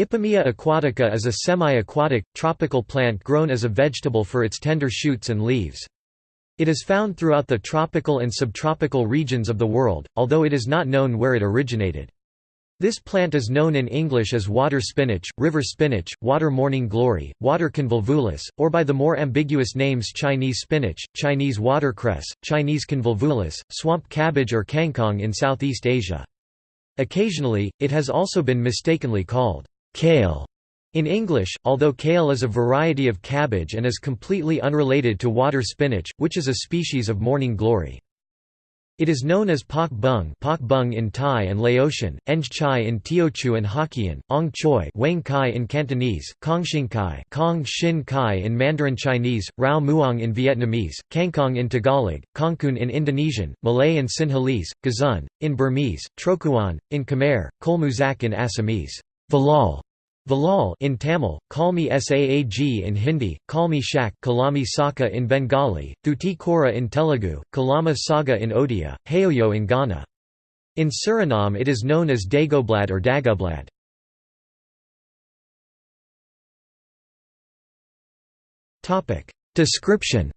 Ipomoea aquatica is a semi-aquatic, tropical plant grown as a vegetable for its tender shoots and leaves. It is found throughout the tropical and subtropical regions of the world, although it is not known where it originated. This plant is known in English as water spinach, river spinach, water morning glory, water convolvulus, or by the more ambiguous names Chinese spinach, Chinese watercress, Chinese convolvulus, swamp cabbage or kangkong in Southeast Asia. Occasionally, it has also been mistakenly called Kale in English, although kale is a variety of cabbage and is completely unrelated to water spinach, which is a species of morning glory. It is known as pak bung, pak bung in Thai and Laotian, eng chai in Teochew and Hokkien, ong choi wang kai in Cantonese, kong xin kai, kong shin kai in Mandarin Chinese, rao muang in Vietnamese, kangkong in Tagalog, kangkung in Indonesian, Malay and Sinhalese, gazun, in Burmese, trokuan, in Khmer, kolmuzak in Assamese. Valal Valal in Tamil, Kalmi Saag in Hindi, Kalmi Shak Kalami Saka in Bengali, Thuti Kora in Telugu, Kalama Saga in Odia, Hayoyo in Ghana. In Suriname it is known as Dagoblad or Dagublad. Description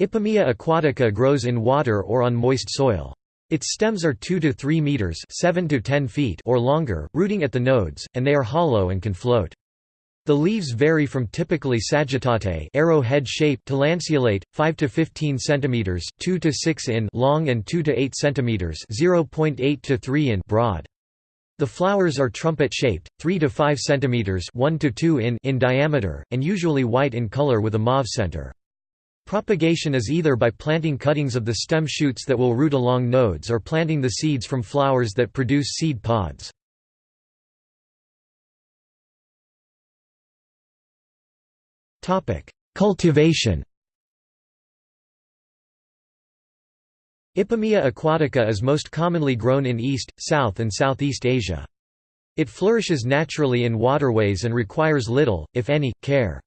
Ipomoea aquatica grows in water or on moist soil. Its stems are 2 to 3 meters, 7 to 10 feet or longer, rooting at the nodes, and they are hollow and can float. The leaves vary from typically sagittate arrow-head shape to lanceolate, 5 to 15 centimeters, 2 to 6 in long and 2 to 8 centimeters, 0.8 to 3 in broad. The flowers are trumpet-shaped, 3 to 5 centimeters, 1 to 2 in in diameter, and usually white in color with a mauve center. Propagation is either by planting cuttings of the stem shoots that will root along nodes or planting the seeds from flowers that produce seed pods. Cultivation Ipomoea aquatica is most commonly grown in East, South and Southeast Asia. It flourishes naturally in waterways and requires little, if any, care.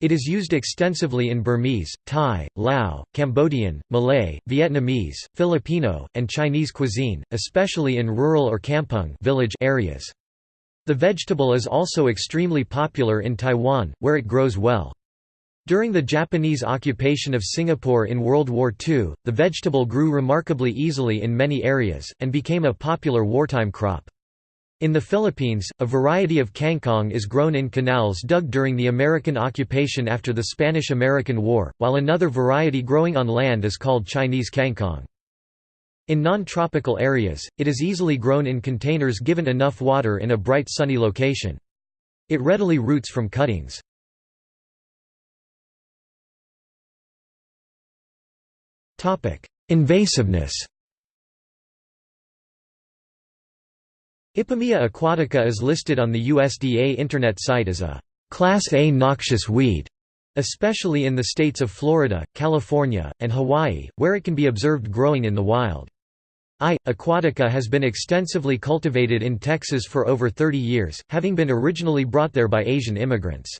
It is used extensively in Burmese, Thai, Lao, Cambodian, Malay, Vietnamese, Filipino, and Chinese cuisine, especially in rural or kampung village areas. The vegetable is also extremely popular in Taiwan, where it grows well. During the Japanese occupation of Singapore in World War II, the vegetable grew remarkably easily in many areas, and became a popular wartime crop. In the Philippines, a variety of kangkong is grown in canals dug during the American occupation after the Spanish–American War, while another variety growing on land is called Chinese kangkong. In non-tropical areas, it is easily grown in containers given enough water in a bright sunny location. It readily roots from cuttings. Invasiveness Ipomoea aquatica is listed on the USDA Internet site as a Class A noxious weed, especially in the states of Florida, California, and Hawaii, where it can be observed growing in the wild. I. aquatica has been extensively cultivated in Texas for over 30 years, having been originally brought there by Asian immigrants.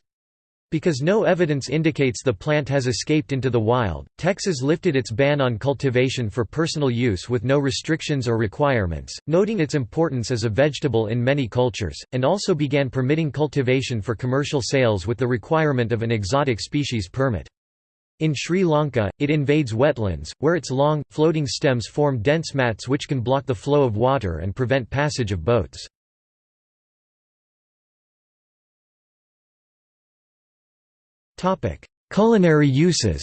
Because no evidence indicates the plant has escaped into the wild, Texas lifted its ban on cultivation for personal use with no restrictions or requirements, noting its importance as a vegetable in many cultures, and also began permitting cultivation for commercial sales with the requirement of an exotic species permit. In Sri Lanka, it invades wetlands, where its long, floating stems form dense mats which can block the flow of water and prevent passage of boats. Culinary uses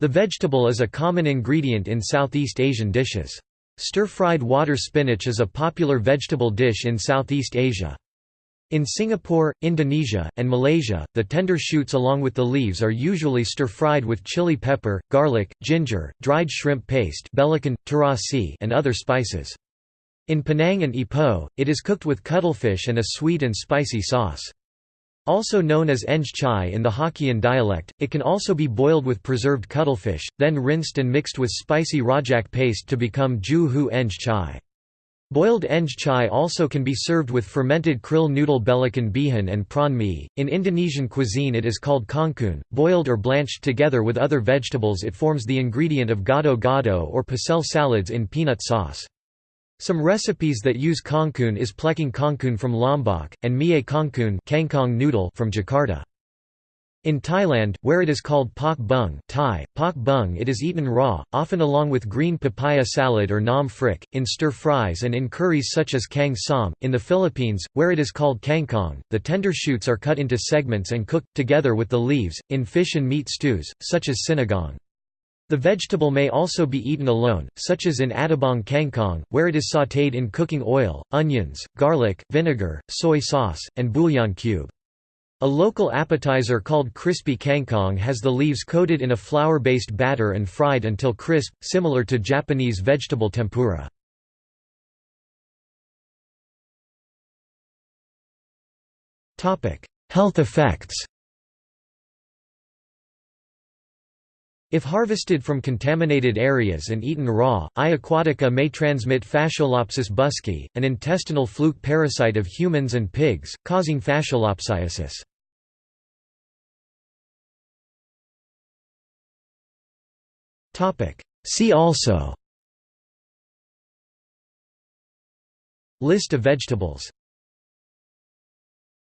The vegetable is a common ingredient in Southeast Asian dishes. Stir-fried water spinach is a popular vegetable dish in Southeast Asia. In Singapore, Indonesia, and Malaysia, the tender shoots along with the leaves are usually stir-fried with chili pepper, garlic, ginger, dried shrimp paste and other spices. In Penang and Ipoh, it is cooked with cuttlefish and a sweet and spicy sauce. Also known as eng chai in the Hokkien dialect, it can also be boiled with preserved cuttlefish, then rinsed and mixed with spicy rojak paste to become ju hu eng chai. Boiled eng chai also can be served with fermented krill noodle belacan bee hoon and prawn mee. In Indonesian cuisine it is called kangkung. Boiled or blanched together with other vegetables it forms the ingredient of gado-gado or pecel salads in peanut sauce. Some recipes that use kangkung is plecing kangkung from Lombok, and mie kangkung noodle from Jakarta. In Thailand, where it is called pak bung Thai, pak bung it is eaten raw, often along with green papaya salad or nam phrik, in stir-fries and in curries such as kang som. In the Philippines, where it is called kangkong, the tender shoots are cut into segments and cooked, together with the leaves, in fish and meat stews, such as sinigang. The vegetable may also be eaten alone, such as in adobong kangkong, where it is sautéed in cooking oil, onions, garlic, vinegar, soy sauce, and bouillon cube. A local appetizer called crispy kangkong has the leaves coated in a flour-based batter and fried until crisp, similar to Japanese vegetable tempura. Health effects If harvested from contaminated areas and eaten raw, I. aquatica may transmit Fasciolopsis buski, an intestinal fluke parasite of humans and pigs, causing fasciolopsiasis. See also List of vegetables